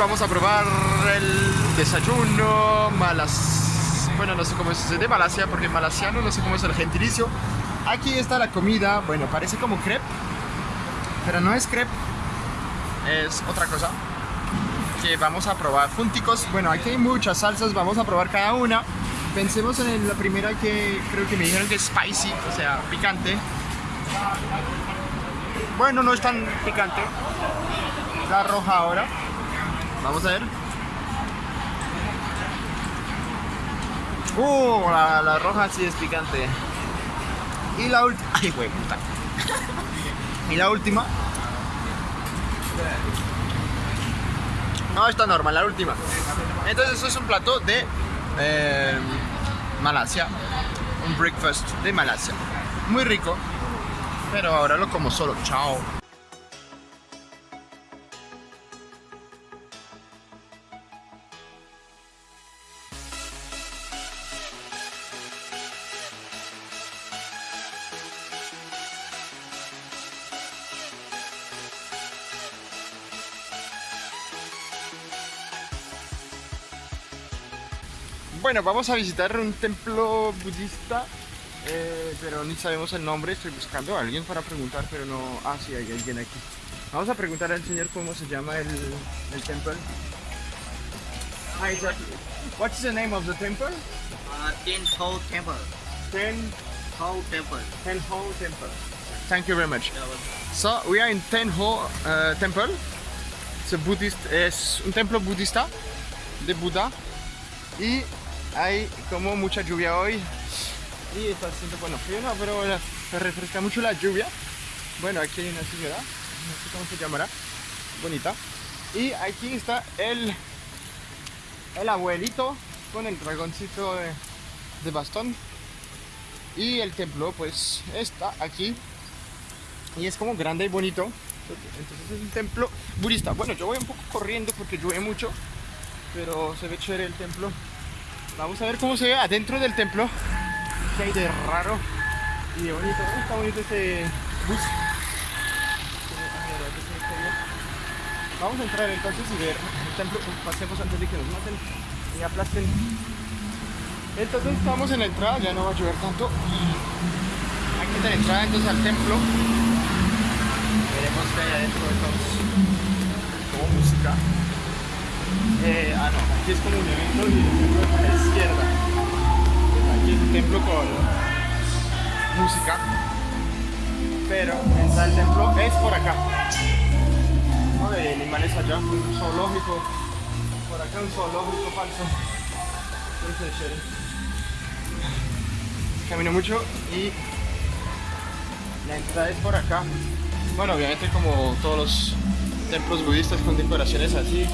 vamos a probar el desayuno malas... Bueno, no sé cómo es de Malasia, porque en malasiano no sé cómo es el gentilicio. Aquí está la comida, bueno, parece como crepe, pero no es crepe, es otra cosa que vamos a probar junticos. Bueno, aquí hay muchas salsas, vamos a probar cada una. Pensemos en la primera que creo que me dijeron que es spicy, o sea, picante. Bueno, no es tan picante. La roja ahora. Vamos a ver. Uh, la, roja sí es picante. Y la última. Ay, güey, y la última. No, está normal, la última. Entonces, eso es un plato de eh, Malasia. Un breakfast de Malasia. Muy rico. Pero ahora lo como solo. Chao. Bueno, vamos a visitar un templo budista, eh, pero ni sabemos el nombre. Estoy buscando a alguien para preguntar, pero no. Ah, sí, hay alguien aquí. Vamos a preguntar al señor cómo se llama el, el templo. Hi, sir. What's the name of the temple? Uh, Ten Ho Temple. Ten Ho Temple. Tenho Temple. Thank you very much. So, we are in Tenho uh, Temple. It's a Buddhist, es un templo budista de Buda. Y hay como mucha lluvia hoy. Y está haciendo, bueno, frío no, pero se refresca mucho la lluvia. Bueno, aquí hay una señora, no sé cómo se llamará, bonita. Y aquí está el, el abuelito con el dragoncito de, de bastón. Y el templo pues está aquí. Y es como grande y bonito. Entonces es un templo budista. Bueno, yo voy un poco corriendo porque llueve mucho. Pero se ve chévere el templo. Vamos a ver cómo se ve adentro del templo. ¿Qué hay de raro y de bonito? Está bonito este bus. Vamos a entrar entonces y ver el templo. Pasemos antes de que nos maten y aplasten. Entonces estamos en la entrada, ya no va a llover tanto. Aquí está la entrada entonces al templo. Veremos qué hay adentro de todos. Como música. Eh, ah, no, aquí es como un evento y el templo es a la izquierda. Aquí es un templo con música. Pero está el templo es por acá. No de animales allá, un zoológico. Por acá un zoológico falso. Eso es chévere. Camino mucho y la entrada es por acá. Bueno, obviamente como todos los templos budistas con decoraciones así,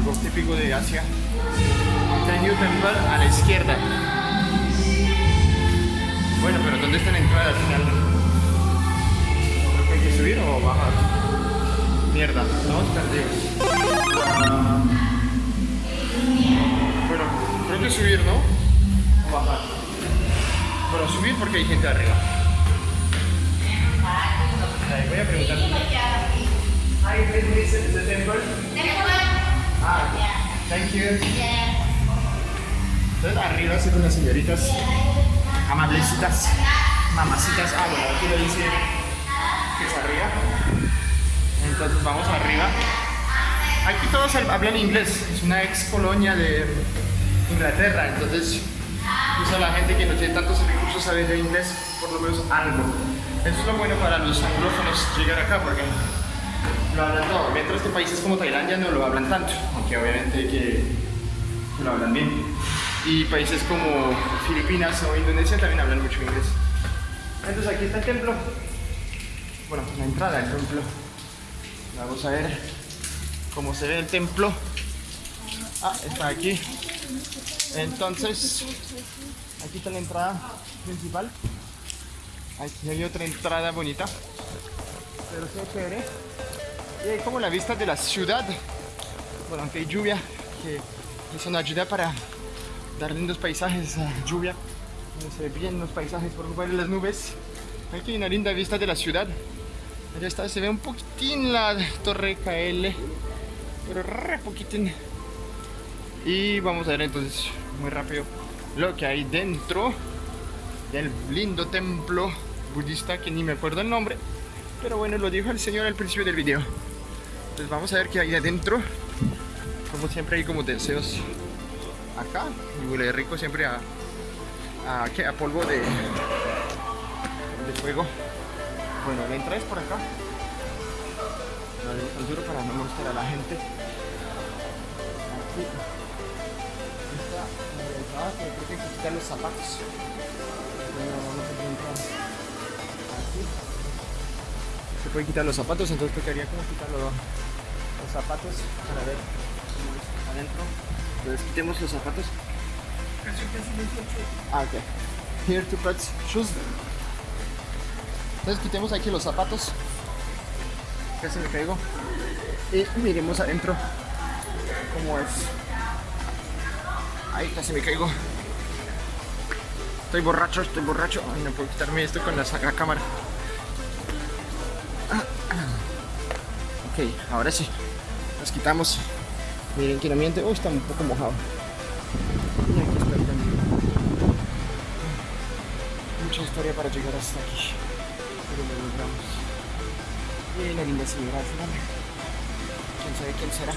algo típico de Asia. Tenyu Temple a la izquierda. Bueno, pero ¿dónde está la entrada al final? Creo que hay que subir o bajar. Mierda, estamos perdidos. Ah. Bueno, creo que subir, ¿no? O bajar. Bueno, subir porque hay gente arriba. Ahí, voy a preguntar. Hi, this is the temple. Ah, thank you. Entonces arriba se con las señoritas amablecitas, mamacitas. Ah, bueno, aquí lo dice que es arriba. Entonces vamos arriba. Aquí todos hablan inglés. Es una ex colonia de Inglaterra. Entonces, usa la gente que no tiene tantos recursos sabe de inglés, por lo menos algo. Eso es lo bueno para los anglófonos llegar acá, porque lo hablan todo. Mientras que países como Tailandia no lo hablan tanto, aunque obviamente que lo hablan bien. Y países como Filipinas o Indonesia también hablan mucho inglés. Entonces aquí está el templo. Bueno, la entrada del templo. Vamos a ver cómo se ve el templo. Ah, está aquí. Entonces, aquí está la entrada principal. Aquí hay otra entrada bonita. Pero se chévere. Y hay como la vista de la ciudad. Bueno, aunque hay lluvia, que eso nos ayuda para dar lindos paisajes a lluvia. Donde se ven los paisajes por de las nubes. Aquí hay una linda vista de la ciudad. Allá está, se ve un poquitín la torre KL. pero re poquitín. Y vamos a ver entonces muy rápido lo que hay dentro del lindo templo budista que ni me acuerdo el nombre. Pero bueno, lo dijo el señor al principio del video. Entonces vamos a ver qué hay adentro. Como siempre hay como deseos acá. Y huele rico siempre a, a, ¿qué? a polvo de, de fuego. Bueno, la entrada es por acá. Tan duro para no molestar a la gente. Aquí está la entrada, pero creo que hay que quitar los zapatos. Bueno, vamos a entrar aquí. Se puede quitar los zapatos, entonces tocaría como quitar los, zapatos para ver cómo es adentro. Entonces quitemos los zapatos. Ah, ok. Here to put shoes. Entonces quitemos aquí los zapatos. Casi me caigo. Y miremos adentro cómo es. Ay, casi me caigo. Estoy borracho, estoy borracho. No puedo quitarme esto con la, la cámara. Ah, ah. Ok, ahora sí. Nos quitamos. Miren que ambiente. Uy, está un poco mojado. El. Mucha historia para llegar hasta aquí. Pero lo logramos. Y la linda señora. Quién sabe quién será.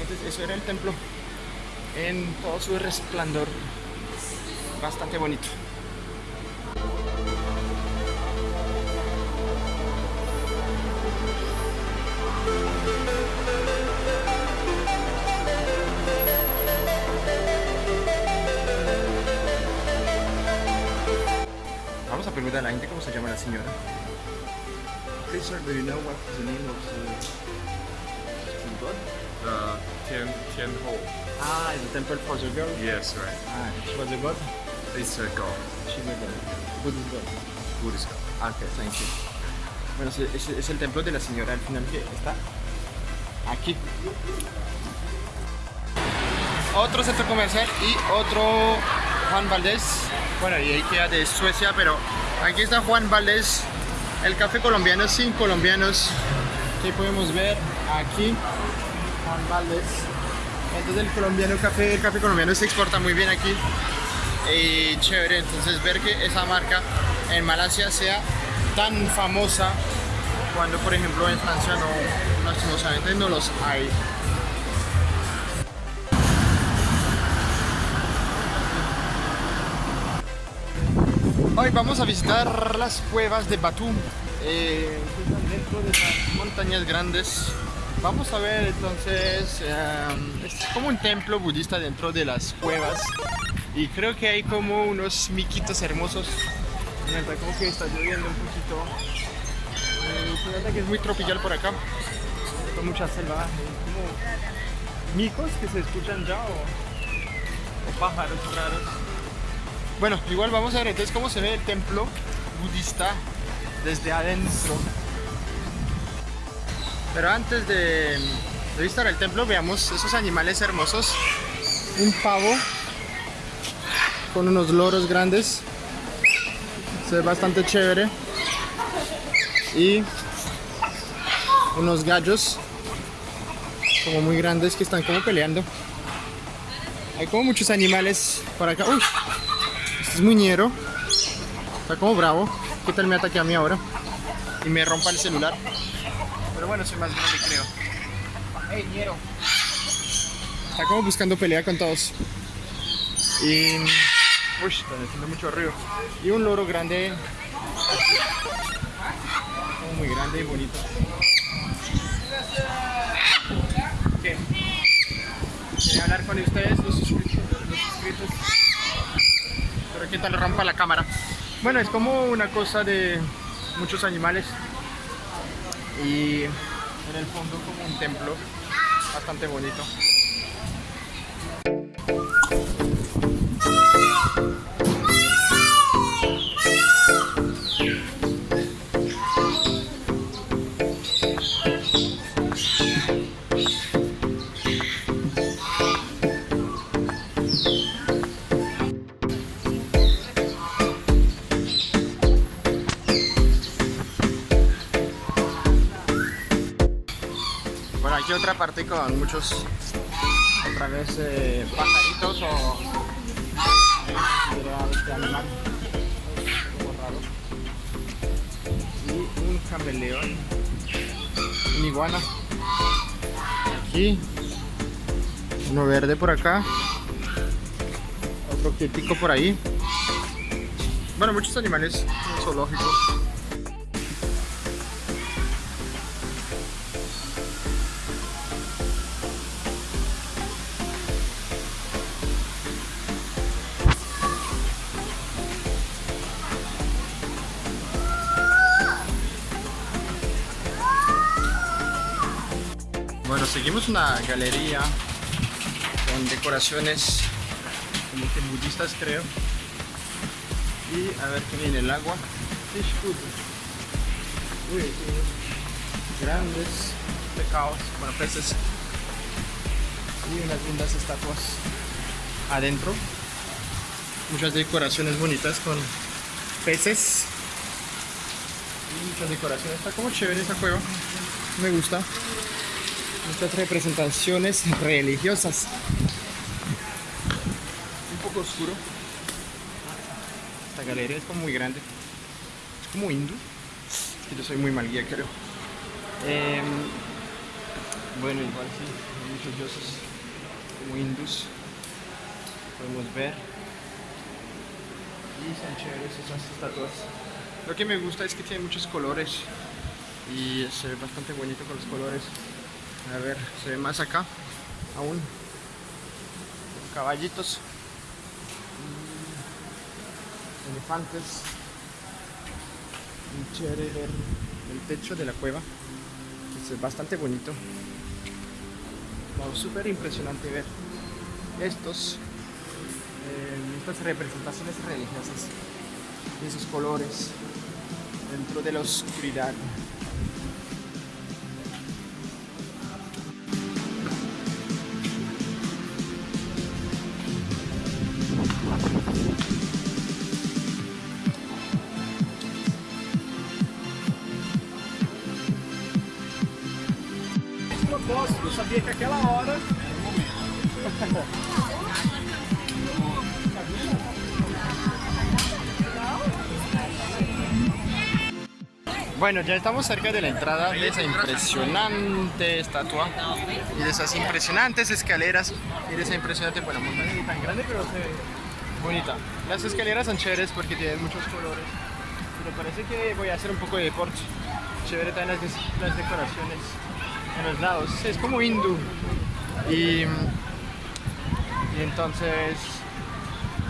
Entonces, eso era el templo. En todo su resplandor. Bastante bonito. Señora. Sir, do you know what is the name of the god? Uh, Tian Tian Ho. Ah, the temple for the girl. Yes, right. Ah, she was a god. It's a god, She's a god. Buddhist god. Buddhist god. Ah, ok, thank you. Bueno, es- es el templo de la señora al final que está aquí. Otro centro comercial y otro Juan Valdés. Bueno, y ahí queda de Suecia, pero aquí está Juan Valdés, el café colombiano sin colombianos. Que podemos ver aquí, Juan Valdés. Entonces el colombiano café, el café colombiano se exporta muy bien aquí. Y chévere, entonces ver que esa marca en Malasia sea tan famosa cuando por ejemplo en Francia no, lastimosamente no los hay. Hoy vamos a visitar las cuevas de Batú, eh, dentro de las montañas grandes. Vamos a ver entonces, eh, es como un templo budista dentro de las cuevas y creo que hay como unos miquitos hermosos. Neta, como que está lloviendo un poquito. Eh, que es muy tropical por acá, con mucha selva, como micos que se escuchan ya o pájaros raros. Bueno, igual vamos a ver entonces cómo se ve el templo budista desde adentro. Pero antes de, visitar el templo, veamos esos animales hermosos. Un pavo con unos loros grandes. Se ve bastante chévere. Y unos gallos como muy grandes que están como peleando. Hay como muchos animales por acá. Uy, es muy ñero. Está como bravo. ¿Qué tal me ataque a mí ahora? Y me rompa el celular. Pero bueno, soy más grande creo. Está como buscando pelea con todos. Y... Uy, está haciendo mucho ruido. Y un loro grande. Como muy grande y bonito. ¿Qué? Quería hablar con ustedes, los. Qué tal rompa la cámara. Bueno, es como una cosa de muchos animales. Y en el fondo como un templo bastante bonito. Otra parte con muchos, otra vez, eh, pajaritos o... Este animal. Y un cameleón. Un iguana. Aquí. Uno verde por acá. Otro quietico por ahí. Bueno, muchos animales zoológicos. Bueno, seguimos una galería con decoraciones como que budistas creo. Y a ver qué viene el agua. Uy, unos grandes pecados, bueno, peces. Y unas lindas estatuas adentro. Muchas decoraciones bonitas con peces. Y muchas decoraciones. Está como chévere esa cueva. Me gusta. Muchas representaciones religiosas. Un poco oscuro. Esta galería es como muy grande. Es como hindú. Es que yo soy muy mal guía, creo. Em, bueno, igual sí, hay muchos dioses como hindús. Podemos ver. Y son chéveres esas estatuas. Lo que me gusta es que tiene muchos colores. Y se ve bastante bonito con los colores. A ver, se ve más acá. Aún. Caballitos. Mm, Elefantes. Muy chévere ver el techo de la cueva. Es bastante bonito. Wow, súper impresionante ver estos, eh, estas representaciones religiosas. Esos colores dentro de la oscuridad. Sabia que aquela hora. Bueno, ya estamos cerca de la entrada de esa impresionante estatua y de esas impresionantes escaleras y de esa impresionante, bueno, montaña tan grande, pero se ve bonita. Las escaleras son chéveres porque tienen muchos colores, pero parece que voy a hacer un poco de deporte. Chévere también las decoraciones los lados, es como hindú. Y, y entonces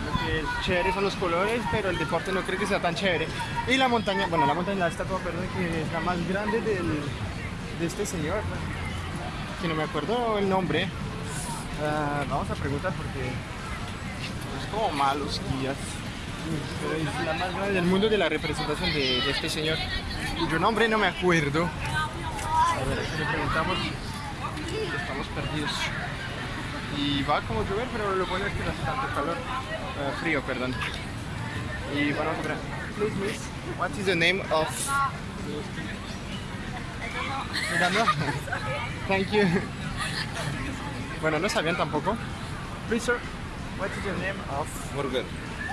lo que es chévere son los colores, pero el deporte no creo que sea tan chévere. Y la montaña, bueno, la montaña, la estatua, perdón, que es la más grande del, de este señor, que no me acuerdo el nombre. Ah, vamos a preguntar porque es como malos guías. Pero es la más grande del mundo de la representación de, de este señor, cuyo nombre no me acuerdo. A ver, aquí le preguntamos, estamos perdidos. Y va como llover, pero lo bueno es que no hace tanto calor. Eh, frío, perdón. Y bueno, vamos a ver. Please, miss, what is the name of... Miranda? Thank you. Bueno, no sabían tampoco. Please, sir, what is the name of... Murugan,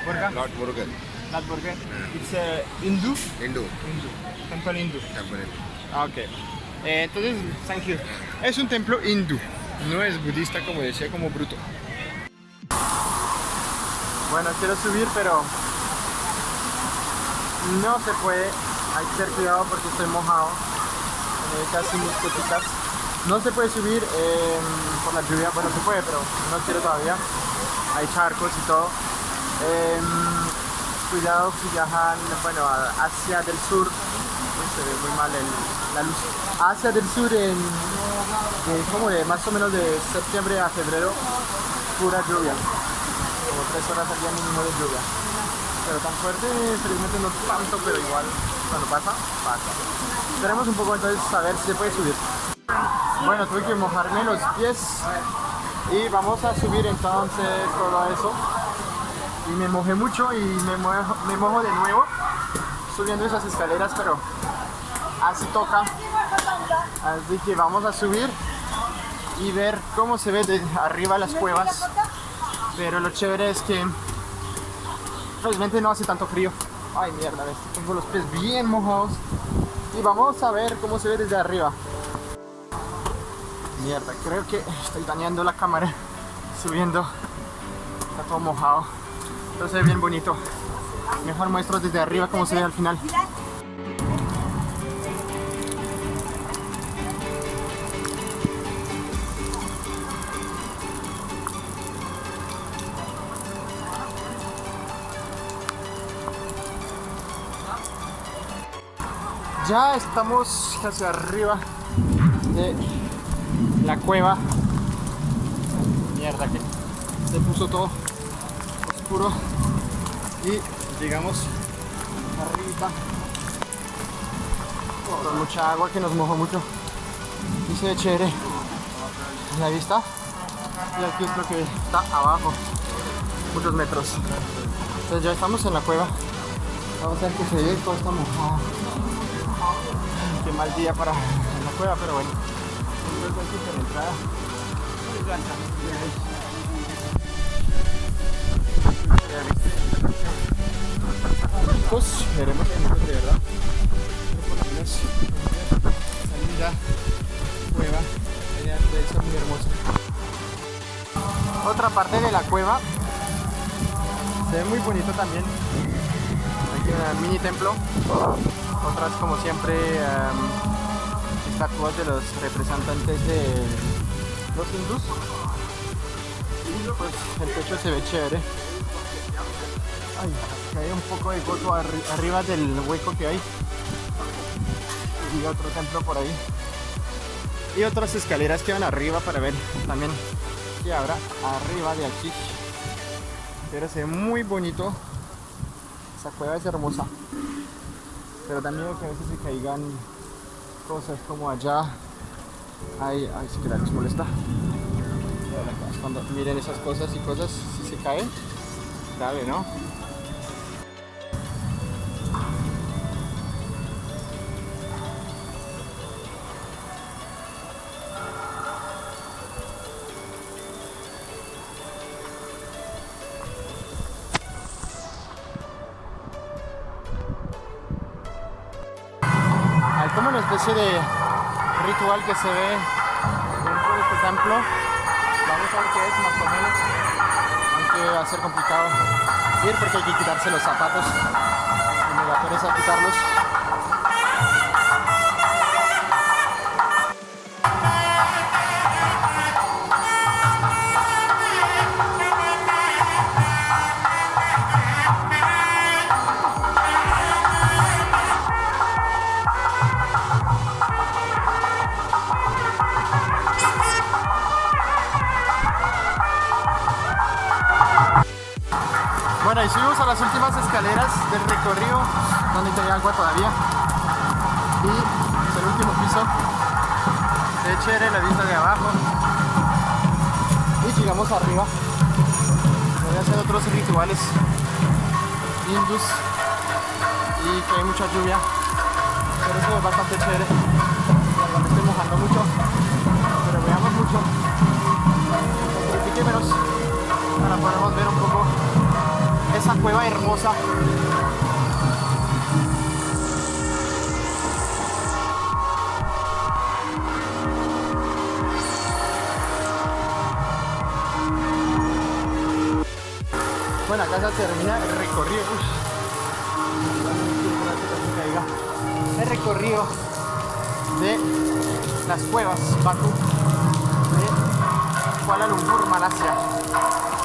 Burga? Lord Murugan, Not burger. It's uh, Hindu. Hindu Hindu. Temple Hindu. temple. Ah, ok. Eh, entonces, thank you. Es un templo hindú, no es budista como decía, como bruto. Bueno, quiero subir, pero no se puede. Hay que tener cuidado porque estoy mojado. Eh, casi mis. No se puede subir eh, por la lluvia. Bueno, se puede, pero no quiero todavía. Hay charcos y todo. Eh, cuidado si viajan bueno, a Asia del Sur. Se ve muy mal la luz. Asia del Sur en, en como de más o menos de septiembre a febrero, pura lluvia. Como tres horas al día mínimo de lluvia. Pero tan fuerte, felizmente no tanto, pero igual cuando pasa, pasa. Esperemos un poco entonces a ver si se puede subir. Bueno, tuve que mojarme los pies y vamos a subir entonces todo eso. Y me mojé mucho y me mojo, me mojo de nuevo subiendo esas escaleras, pero así toca. Así que vamos a subir y ver cómo se ve de arriba las cuevas. Pero lo chévere es que realmente no hace tanto frío. Ay, mierda, tengo los pies bien mojados. Y vamos a ver cómo se ve desde arriba. Mierda, creo que estoy dañando la cámara subiendo. Está todo mojado. Ve bien bonito. Mejor muestro desde arriba cómo se ve al final. Ya estamos casi arriba de la cueva. Mierda que se puso todo oscuro. Y llegamos arriba con mucha agua que nos mojó mucho. Y se ve chévere la vista y aquí es lo que está abajo. Muchos metros. Entonces ya estamos en la cueva. Vamos a ver que se ve todo está mojado qué mal día para la cueva pero bueno entonces entrada chicos, veremos de verdad. Salida, cueva, la naturaleza muy hermosa. Otra parte de la cueva se ve muy bonito también. Aquí un mini templo. Otras como siempre um, estatuas de los representantes de los hindús. Y pues el techo se ve chévere. Ay, que hay un poco de arri arriba del hueco que hay. Y otro templo por ahí. Y otras escaleras que van arriba para ver también qué habrá arriba de aquí. Pero se ve muy bonito. Esa cueva es hermosa. Pero también que a veces se caigan cosas como allá. Ay, ay, sí que la les molesta. Cuando miren esas cosas y cosas, si se caen, grave, ¿no? Que se ve dentro de este templo. Vamos a ver qué es más o menos. Aunque va a ser complicado ir porque hay que quitarse los zapatos. Da pereza quitarlos. Bueno, y subimos a las últimas escaleras del recorrido donde tenía agua todavía. Y es el último piso. Ve chévere la vista de abajo. Y llegamos arriba. Voy a hacer otros rituales hindus. Y que hay mucha lluvia. Pero eso es bastante chévere. Me estoy mojando mucho. Pero veamos mucho. para podamos ver un poco esa cueva hermosa. Bueno, acá se termina el recorrido. El recorrido de las cuevas Batu de Kuala Lumpur, Malasia.